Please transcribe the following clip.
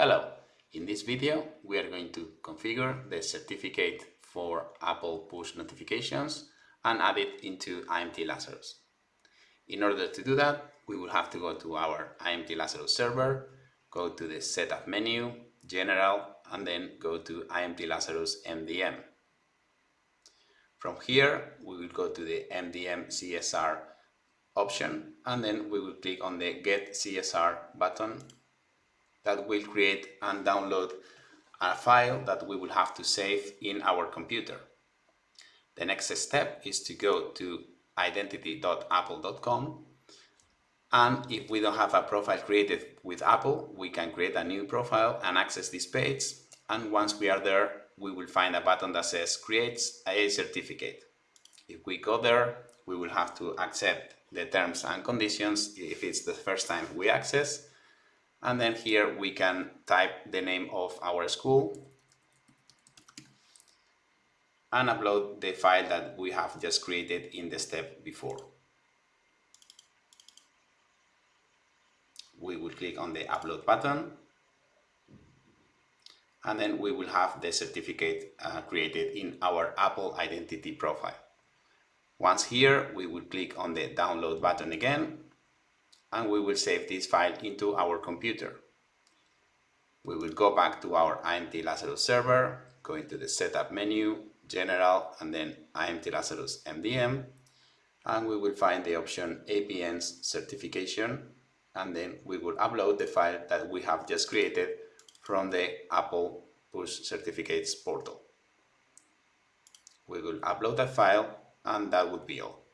Hello! In this video we are going to configure the certificate for Apple push notifications and add it into IMT Lazarus. In order to do that we will have to go to our IMT Lazarus server, go to the setup menu, general and then go to IMT Lazarus MDM. From here we will go to the MDM CSR option and then we will click on the get CSR button that will create and download a file that we will have to save in our computer. The next step is to go to identity.apple.com and if we don't have a profile created with Apple, we can create a new profile and access this page. And once we are there, we will find a button that says create a certificate. If we go there, we will have to accept the terms and conditions if it's the first time we access and then here we can type the name of our school and upload the file that we have just created in the step before. We will click on the upload button and then we will have the certificate uh, created in our Apple identity profile. Once here, we will click on the download button again and we will save this file into our computer. We will go back to our IMT Lazarus server, go into the setup menu, general, and then IMT Lazarus MDM, and we will find the option APNs certification, and then we will upload the file that we have just created from the Apple Push Certificates portal. We will upload that file, and that would be all.